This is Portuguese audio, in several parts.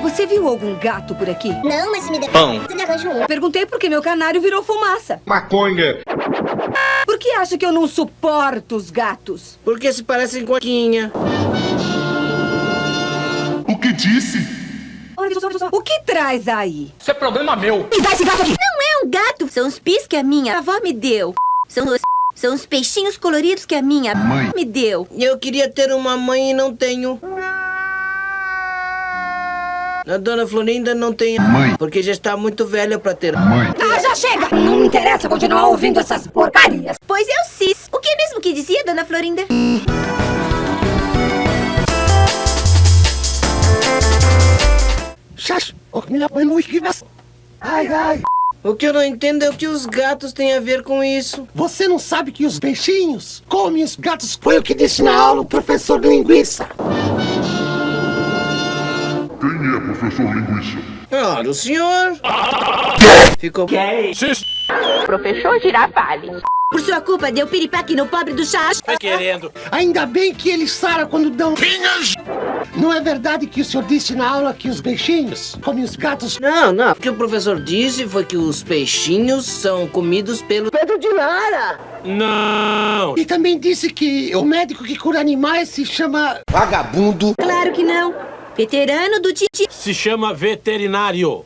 Você viu algum gato por aqui? Não, mas se me der Pão. você me arranja um. Perguntei porque meu canário virou fumaça. Maconha. Por que acha que eu não suporto os gatos? Porque se parecem com a Quinha. O que disse? O que traz aí? Isso é problema meu. Me dá esse gato aqui! Não é um gato, são os pis que a minha avó me deu. São os... São os peixinhos coloridos que a minha Mãe. me deu. Eu queria ter uma mãe e não tenho. A dona Florinda não tem. Mãe. Porque já está muito velha pra ter. Mãe. Ah, já chega! Não me interessa continuar ouvindo essas porcarias. Pois eu cis. O que mesmo que dizia, dona Florinda? Ai, ai. O que eu não entendo é o que os gatos têm a ver com isso. Você não sabe que os peixinhos comem os gatos? Foi o que disse na aula o professor Linguiça. Quem é professor linguiça? Ora, o senhor. Ficou. Professor Girafales. Por sua culpa, deu piripaque no pobre do chá. Tá querendo. Ainda bem que eles saram quando dão... Não é verdade que o senhor disse na aula que os peixinhos comem os gatos? Não, não. O que o professor disse foi que os peixinhos são comidos pelo. Pedro de Lara! Não. E também disse que o médico que cura animais se chama... Vagabundo. Claro que não. Veterano do Titi. Se chama veterinário.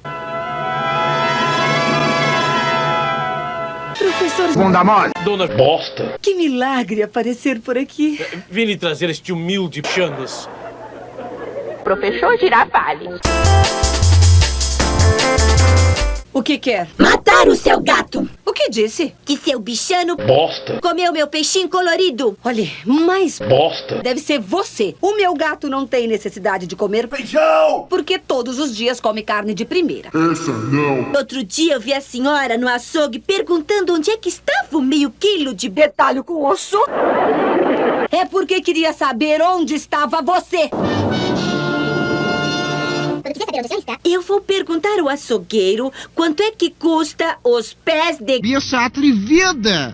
Professor, Bunda mole. Dona Bosta. que milagre aparecer por aqui. Vim lhe trazer este humilde chanas. Professor Girafales. O que quer? Matar o seu gato. Disse? Que seu bichano Bosta. comeu meu peixinho colorido. Olhe, mas Bosta. deve ser você. O meu gato não tem necessidade de comer Feijão. porque todos os dias come carne de primeira. Essa não. Outro dia eu vi a senhora no açougue perguntando onde é que estava o meio quilo de... Detalhe com osso? É porque queria saber onde estava você. Eu vou perguntar ao açougueiro quanto é que custa os pés de... Bicha atrevida!